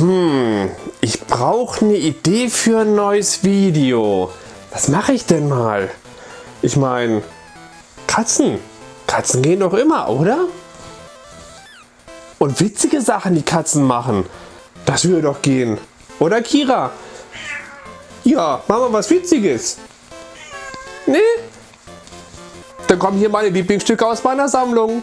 Hm, ich brauche eine Idee für ein neues Video. Was mache ich denn mal? Ich meine, Katzen. Katzen gehen doch immer, oder? Und witzige Sachen, die Katzen machen. Das würde doch gehen. Oder Kira? Ja, machen wir was Witziges. Nee? Dann kommen hier meine Lieblingsstücke aus meiner Sammlung.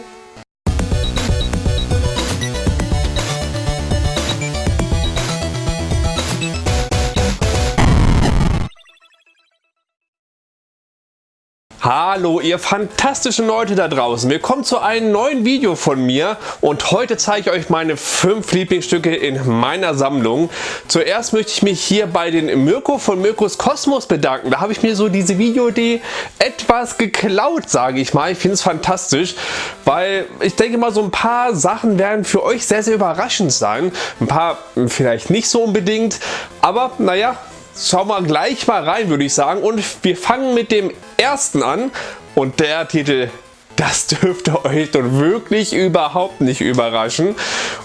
Hallo ihr fantastischen Leute da draußen, willkommen zu einem neuen Video von mir und heute zeige ich euch meine fünf Lieblingsstücke in meiner Sammlung. Zuerst möchte ich mich hier bei den Mirko von Mirkos Kosmos bedanken. Da habe ich mir so diese Videoidee etwas geklaut, sage ich mal. Ich finde es fantastisch, weil ich denke mal so ein paar Sachen werden für euch sehr, sehr überraschend sein. Ein paar vielleicht nicht so unbedingt, aber naja, schauen wir gleich mal rein, würde ich sagen. Und wir fangen mit dem ersten an. Und der Titel, das dürfte euch doch wirklich überhaupt nicht überraschen.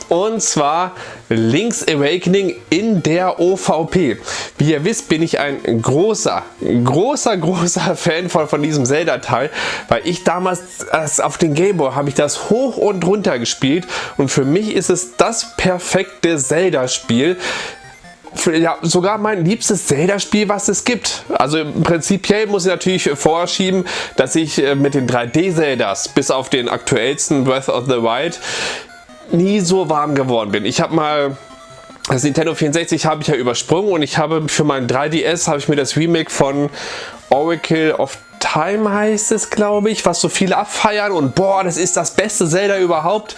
Und zwar Link's Awakening in der OVP. Wie ihr wisst, bin ich ein großer, großer, großer Fan von, von diesem Zelda-Teil, weil ich damals auf den Gameboy habe ich das hoch und runter gespielt und für mich ist es das perfekte Zelda-Spiel ja, sogar mein liebstes Zelda-Spiel, was es gibt. Also prinzipiell muss ich natürlich vorschieben, dass ich äh, mit den 3D-Zeldas bis auf den aktuellsten Breath of the Wild nie so warm geworden bin. Ich habe mal das Nintendo 64 habe ich ja übersprungen und ich habe für mein 3DS habe ich mir das Remake von Oracle of Time heißt es glaube ich, was so viele abfeiern und boah, das ist das beste Zelda überhaupt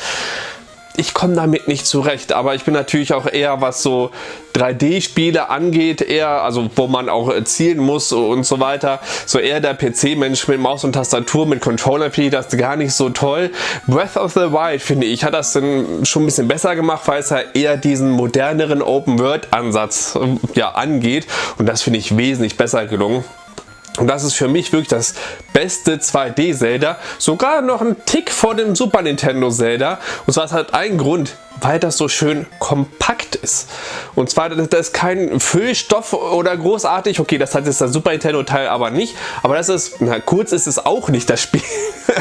ich komme damit nicht zurecht, aber ich bin natürlich auch eher, was so 3D-Spiele angeht, eher, also wo man auch zielen muss und so weiter, so eher der PC-Mensch mit Maus und Tastatur, mit Controller finde ich das gar nicht so toll. Breath of the Wild, finde ich, hat das dann schon ein bisschen besser gemacht, weil es ja eher diesen moderneren Open-World-Ansatz ja, angeht und das finde ich wesentlich besser gelungen. Und das ist für mich wirklich das beste 2D Zelda. Sogar noch ein Tick vor dem Super Nintendo Zelda. Und zwar hat einen Grund weil das so schön kompakt ist. Und zwar, das ist kein Füllstoff oder großartig, okay, das hat jetzt das Super Nintendo Teil aber nicht, aber das ist, na kurz ist es auch nicht das Spiel.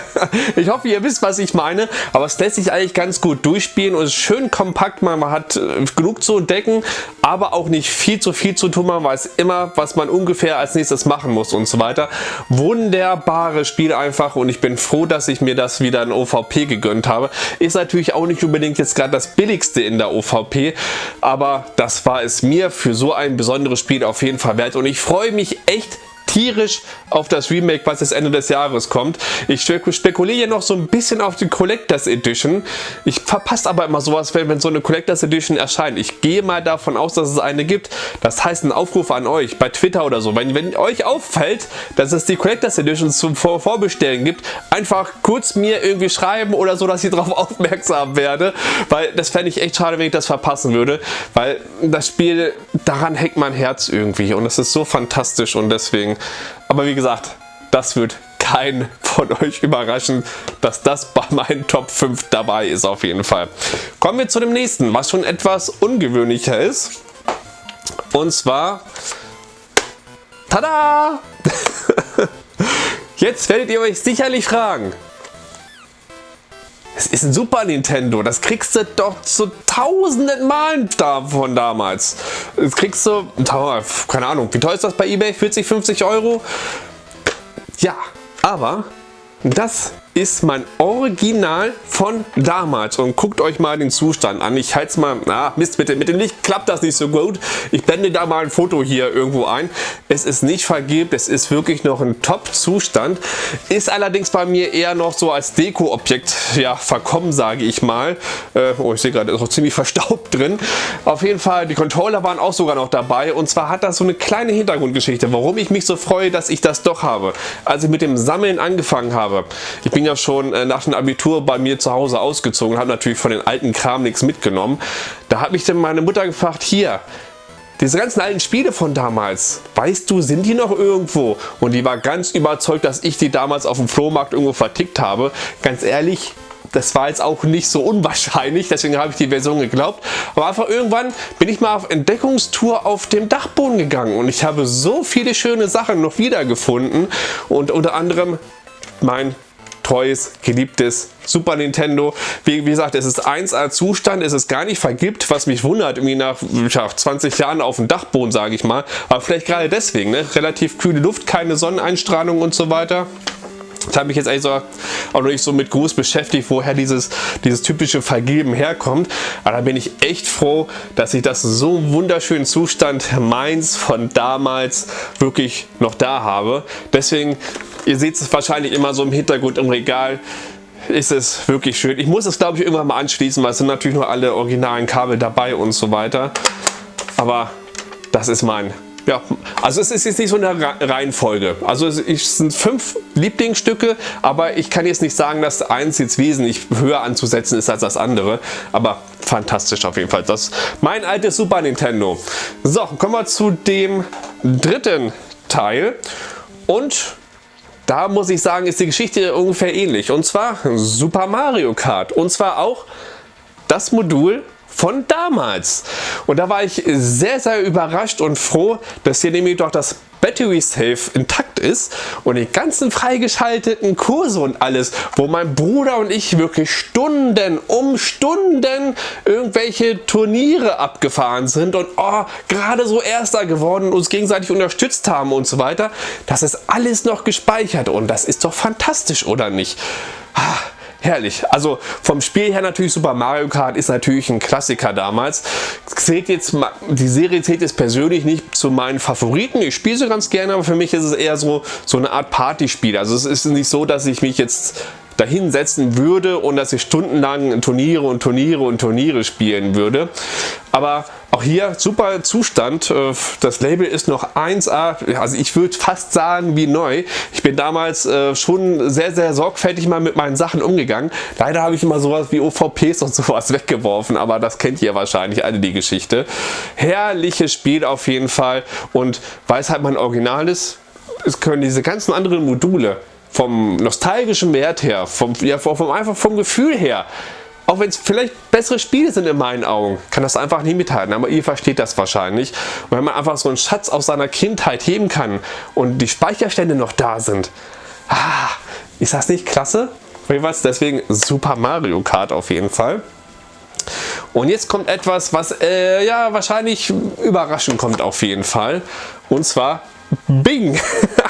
ich hoffe, ihr wisst, was ich meine, aber es lässt sich eigentlich ganz gut durchspielen und ist schön kompakt, man hat äh, genug zu entdecken, aber auch nicht viel zu viel zu tun, man weiß immer, was man ungefähr als nächstes machen muss und so weiter. Wunderbares Spiel einfach und ich bin froh, dass ich mir das wieder in OVP gegönnt habe. Ist natürlich auch nicht unbedingt jetzt gerade das das billigste in der OVP, aber das war es mir für so ein besonderes Spiel auf jeden Fall wert. Und ich freue mich echt tierisch auf das Remake, was jetzt Ende des Jahres kommt. Ich spekuliere noch so ein bisschen auf die Collectors Edition. Ich verpasse aber immer sowas, wenn, wenn so eine Collectors Edition erscheint. Ich gehe mal davon aus, dass es eine gibt. Das heißt ein Aufruf an euch bei Twitter oder so. Wenn, wenn euch auffällt, dass es die Collectors Edition zum Vor Vorbestellen gibt, einfach kurz mir irgendwie schreiben oder so, dass ich darauf aufmerksam werde. Weil das fände ich echt schade, wenn ich das verpassen würde. Weil das Spiel, daran hängt mein Herz irgendwie. Und es ist so fantastisch und deswegen aber wie gesagt, das wird keinen von euch überraschen, dass das bei meinen Top 5 dabei ist auf jeden Fall. Kommen wir zu dem nächsten, was schon etwas ungewöhnlicher ist. Und zwar, tada! Jetzt werdet ihr euch sicherlich fragen, ist ein Super Nintendo, das kriegst du doch zu tausenden Malen davon damals. Das kriegst du, keine Ahnung, wie teuer ist das bei Ebay? 40, 50 Euro? Ja, aber das ist mein Original von damals und guckt euch mal den Zustand an. Ich halte es mal, na Mist, mit dem, mit dem Licht klappt das nicht so gut. Ich blende da mal ein Foto hier irgendwo ein. Es ist nicht vergilbt, es ist wirklich noch ein Top-Zustand. Ist allerdings bei mir eher noch so als Deko-Objekt ja, verkommen, sage ich mal. Äh, oh, ich sehe gerade, ist noch ziemlich verstaubt drin. Auf jeden Fall, die Controller waren auch sogar noch dabei und zwar hat das so eine kleine Hintergrundgeschichte, warum ich mich so freue, dass ich das doch habe. Als ich mit dem Sammeln angefangen habe. Ich bin bin ja schon äh, nach dem Abitur bei mir zu Hause ausgezogen, habe natürlich von den alten Kram nichts mitgenommen. Da hat mich dann meine Mutter gefragt, hier, diese ganzen alten Spiele von damals, weißt du, sind die noch irgendwo? Und die war ganz überzeugt, dass ich die damals auf dem Flohmarkt irgendwo vertickt habe. Ganz ehrlich, das war jetzt auch nicht so unwahrscheinlich, deswegen habe ich die Version geglaubt. Aber einfach irgendwann bin ich mal auf Entdeckungstour auf dem Dachboden gegangen und ich habe so viele schöne Sachen noch wiedergefunden und unter anderem mein treues, geliebtes Super Nintendo. Wie, wie, gesagt, es ist 1A Zustand, es ist gar nicht vergibt, was mich wundert, irgendwie nach ja, 20 Jahren auf dem Dachboden, sage ich mal. Aber vielleicht gerade deswegen, ne? relativ kühle Luft, keine Sonneneinstrahlung und so weiter. Ich habe mich jetzt eigentlich so, auch noch nicht so mit Gruß beschäftigt, woher dieses, dieses typische Vergeben herkommt. Aber da bin ich echt froh, dass ich das so wunderschönen Zustand meins von damals wirklich noch da habe. Deswegen Ihr seht es wahrscheinlich immer so im Hintergrund im Regal. Ist es wirklich schön. Ich muss es glaube ich irgendwann mal anschließen, weil es sind natürlich nur alle originalen Kabel dabei und so weiter. Aber das ist mein ja, also es ist jetzt nicht so eine Reihenfolge. Also es sind fünf Lieblingsstücke, aber ich kann jetzt nicht sagen, dass eins jetzt wesentlich höher anzusetzen ist als das andere. Aber fantastisch auf jeden Fall. Das mein altes Super Nintendo. So, kommen wir zu dem dritten Teil. Und da muss ich sagen, ist die Geschichte ungefähr ähnlich. Und zwar Super Mario Kart. Und zwar auch das Modul von damals. Und da war ich sehr, sehr überrascht und froh, dass hier nämlich doch das Battery Safe intakt ist und die ganzen freigeschalteten Kurse und alles, wo mein Bruder und ich wirklich Stunden um Stunden irgendwelche Turniere abgefahren sind und oh, gerade so Erster geworden und uns gegenseitig unterstützt haben und so weiter. Das ist alles noch gespeichert und das ist doch fantastisch, oder nicht? Herrlich. Also vom Spiel her natürlich Super Mario Kart ist natürlich ein Klassiker damals. Zählt jetzt, die Serie zählt jetzt persönlich nicht zu meinen Favoriten. Ich spiele sie ganz gerne, aber für mich ist es eher so, so eine Art Partyspiel. Also es ist nicht so, dass ich mich jetzt dahinsetzen würde und dass ich stundenlang Turniere und Turniere und Turniere spielen würde. Aber auch hier super Zustand. Äh, das Label ist noch 1A, also ich würde fast sagen wie neu. Ich bin damals äh, schon sehr, sehr sorgfältig mal mit meinen Sachen umgegangen. Leider habe ich immer sowas wie OVPs und sowas weggeworfen, aber das kennt ihr wahrscheinlich alle die Geschichte. Herrliches Spiel auf jeden Fall und weil es halt mein Original ist, es können diese ganzen anderen Module vom nostalgischen Wert her, vom, ja, vom, einfach vom Gefühl her, auch wenn es vielleicht bessere Spiele sind in meinen Augen, kann das einfach nicht mithalten. Aber ihr versteht das wahrscheinlich. Und wenn man einfach so einen Schatz aus seiner Kindheit heben kann und die Speicherstände noch da sind, ah, ist das nicht klasse? Jedenfalls deswegen Super Mario Kart auf jeden Fall. Und jetzt kommt etwas, was äh, ja wahrscheinlich überraschend kommt auf jeden Fall. Und zwar Bing.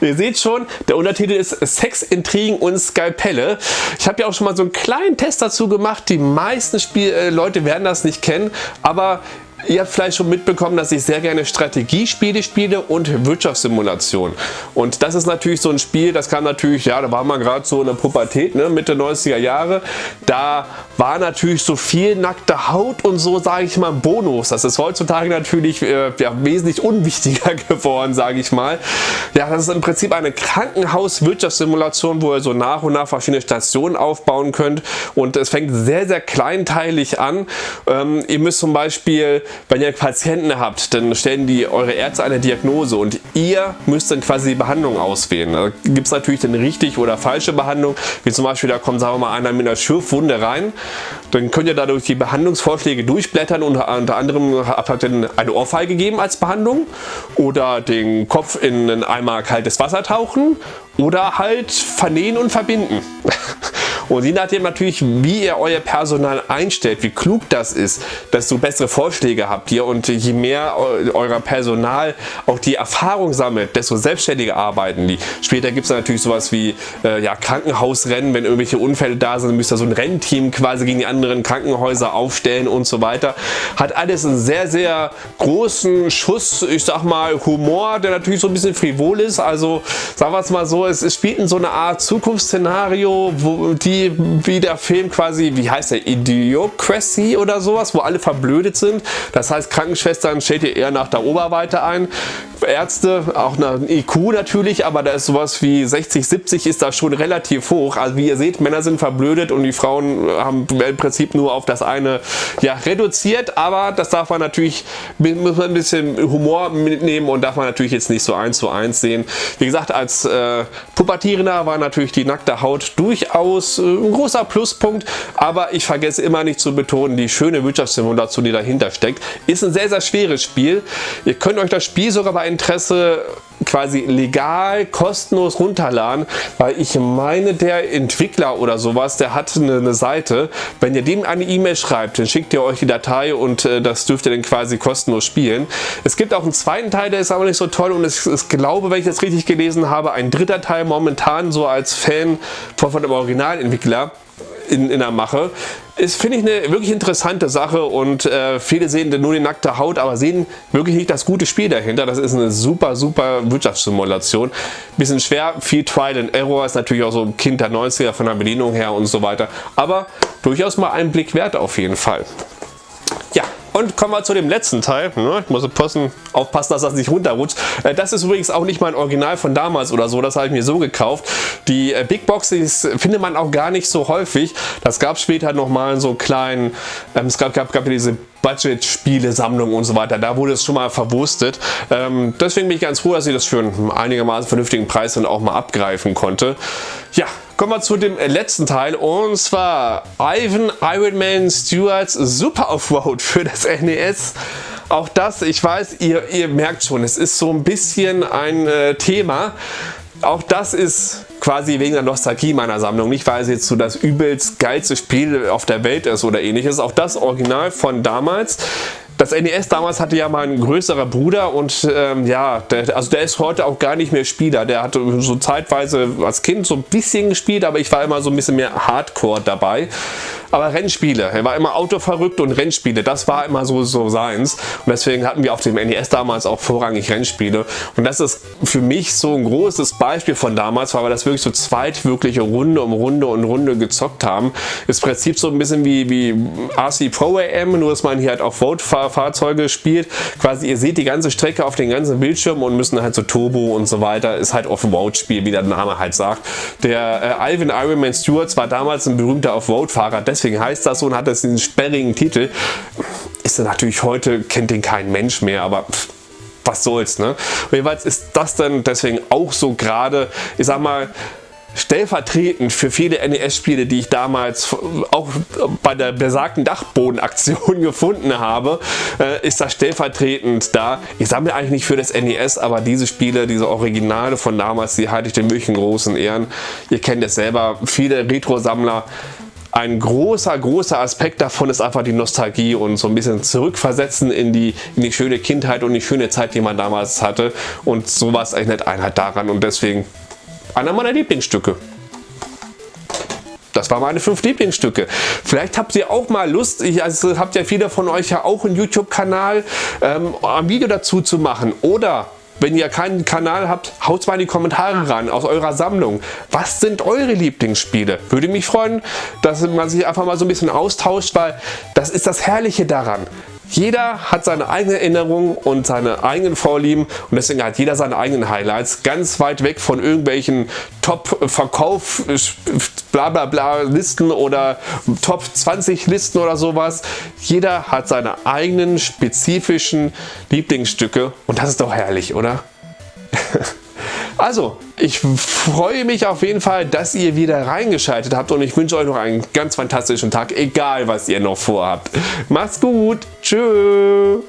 Ihr seht schon, der Untertitel ist Sex, Intrigen und Skalpelle. Ich habe ja auch schon mal so einen kleinen Test dazu gemacht. Die meisten Spiel äh, Leute werden das nicht kennen, aber Ihr habt vielleicht schon mitbekommen, dass ich sehr gerne Strategiespiele spiele und Wirtschaftssimulation. Und das ist natürlich so ein Spiel, das kam natürlich, ja, da war man gerade so in der Pubertät, ne, Mitte 90er Jahre. Da war natürlich so viel nackte Haut und so, sage ich mal, Bonus. Das ist heutzutage natürlich äh, ja, wesentlich unwichtiger geworden, sage ich mal. Ja, das ist im Prinzip eine Krankenhaus-Wirtschaftssimulation, wo ihr so nach und nach verschiedene Stationen aufbauen könnt. Und es fängt sehr, sehr kleinteilig an. Ähm, ihr müsst zum Beispiel wenn ihr Patienten habt, dann stellen die eure Ärzte eine Diagnose und ihr müsst dann quasi die Behandlung auswählen. Da gibt es natürlich dann richtig oder falsche Behandlung, wie zum Beispiel da kommt sagen wir mal einer mit einer Schürfwunde rein, dann könnt ihr dadurch die Behandlungsvorschläge durchblättern und unter anderem habt ihr eine Ohrfeige gegeben als Behandlung oder den Kopf in ein Eimer kaltes Wasser tauchen oder halt vernähen und verbinden. Und je nachdem natürlich, wie ihr euer Personal einstellt, wie klug das ist, desto bessere Vorschläge habt ihr und je mehr euer Personal auch die Erfahrung sammelt, desto selbstständiger arbeiten die. Später gibt es natürlich sowas wie äh, ja, Krankenhausrennen, wenn irgendwelche Unfälle da sind, müsst ihr so ein Rennteam quasi gegen die anderen Krankenhäuser aufstellen und so weiter. Hat alles einen sehr, sehr großen Schuss, ich sag mal, Humor, der natürlich so ein bisschen frivol ist. Also sagen wir es mal so, es, es spielt in so eine Art Zukunftsszenario, wo die wie, der Film quasi, wie heißt der, Idiocracy oder sowas, wo alle verblödet sind. Das heißt, Krankenschwestern stellt ihr eher nach der Oberweite ein. Ärzte, auch eine IQ natürlich, aber da ist sowas wie 60, 70 ist da schon relativ hoch. Also wie ihr seht, Männer sind verblödet und die Frauen haben im Prinzip nur auf das eine ja, reduziert, aber das darf man natürlich, muss man ein bisschen Humor mitnehmen und darf man natürlich jetzt nicht so eins zu eins sehen. Wie gesagt, als äh, Pubertierender war natürlich die nackte Haut durchaus ein großer Pluspunkt, aber ich vergesse immer nicht zu betonen, die schöne Wirtschaftssimulation, die dahinter steckt, ist ein sehr, sehr schweres Spiel. Ihr könnt euch das Spiel sogar bei Interesse quasi legal, kostenlos runterladen, weil ich meine, der Entwickler oder sowas, der hat eine, eine Seite. Wenn ihr dem eine E-Mail schreibt, dann schickt ihr euch die Datei und äh, das dürft ihr dann quasi kostenlos spielen. Es gibt auch einen zweiten Teil, der ist aber nicht so toll und ist, glaube, wenn ich das richtig gelesen habe, ein dritter Teil momentan so als Fan von, von dem Originalentwickler in, in der Mache. Ist, finde ich, eine wirklich interessante Sache und äh, viele sehen nur die nackte Haut, aber sehen wirklich nicht das gute Spiel dahinter. Das ist eine super, super Wirtschaftssimulation. Bisschen schwer, viel Trial and Error, ist natürlich auch so ein Kind der 90er von der Bedienung her und so weiter. Aber durchaus mal einen Blick wert auf jeden Fall. Und kommen wir zu dem letzten Teil. Ich muss aufpassen, dass das nicht runterrutscht. Äh, das ist übrigens auch nicht mein Original von damals oder so. Das habe ich mir so gekauft. Die äh, Big Box findet man auch gar nicht so häufig. Das gab später nochmal so kleinen, ähm, es gab, gab, gab diese Budget-Spiele-Sammlung und so weiter. Da wurde es schon mal verwurstet. Ähm, deswegen bin ich ganz froh, dass ich das für einen einigermaßen vernünftigen Preis dann auch mal abgreifen konnte. Ja, kommen wir zu dem letzten Teil und zwar Ivan Ironman Stewarts Super Offroad für das NES. Auch das, ich weiß, ihr, ihr merkt schon, es ist so ein bisschen ein äh, Thema. Auch das ist quasi wegen der Nostalgie meiner Sammlung, nicht weil es jetzt so das übelst geilste Spiel auf der Welt ist oder ähnliches. Auch das Original von damals. Das NES damals hatte ja mal ein größerer Bruder und ähm, ja, der, also der ist heute auch gar nicht mehr Spieler. Der hatte so zeitweise als Kind so ein bisschen gespielt, aber ich war immer so ein bisschen mehr Hardcore dabei. Aber Rennspiele, er war immer autoverrückt und Rennspiele, das war immer so, so seins. Und deswegen hatten wir auf dem NES damals auch vorrangig Rennspiele. Und das ist für mich so ein großes Beispiel von damals, weil wir das wirklich so zweit wirkliche Runde um Runde und Runde gezockt haben. Ist im Prinzip so ein bisschen wie, wie RC Pro AM, nur dass man hier halt auch Vote-Fahrzeuge spielt. Quasi ihr seht die ganze Strecke auf den ganzen Bildschirm und müssen halt so Turbo und so weiter. Ist halt Off-Road-Spiel, wie der Name halt sagt. Der äh, Alvin Ironman Stewart war damals ein berühmter Off-Road-Fahrer, deswegen heißt das so und hat das diesen sperrigen Titel. Ist er natürlich heute, kennt den kein Mensch mehr, aber pff, was soll's, ne? jedenfalls ist das dann deswegen auch so gerade, ich sag mal, stellvertretend für viele NES-Spiele, die ich damals auch bei der besagten Dachbodenaktion gefunden habe, äh, ist das stellvertretend da. Ich sammle eigentlich nicht für das NES, aber diese Spiele, diese Originale von damals, die halte ich den wirklich großen Ehren. Ihr kennt es selber, viele Retro-Sammler ein großer, großer Aspekt davon ist einfach die Nostalgie und so ein bisschen zurückversetzen in die, in die schöne Kindheit und die schöne Zeit, die man damals hatte. Und sowas erinnert einen halt daran und deswegen einer meiner Lieblingsstücke. Das waren meine fünf Lieblingsstücke. Vielleicht habt ihr auch mal Lust, ich, also habt ja viele von euch ja auch einen YouTube-Kanal, ähm, ein Video dazu zu machen. Oder wenn ihr keinen Kanal habt, haut mal in die Kommentare ran aus eurer Sammlung. Was sind eure Lieblingsspiele? Würde mich freuen, dass man sich einfach mal so ein bisschen austauscht, weil das ist das Herrliche daran. Jeder hat seine eigene Erinnerung und seine eigenen Vorlieben und deswegen hat jeder seine eigenen Highlights. Ganz weit weg von irgendwelchen Top-Verkauf, bla bla bla Listen oder Top 20 Listen oder sowas. Jeder hat seine eigenen spezifischen Lieblingsstücke und das ist doch herrlich, oder? Also, ich freue mich auf jeden Fall, dass ihr wieder reingeschaltet habt und ich wünsche euch noch einen ganz fantastischen Tag, egal was ihr noch vorhabt. Macht's gut, tschüss.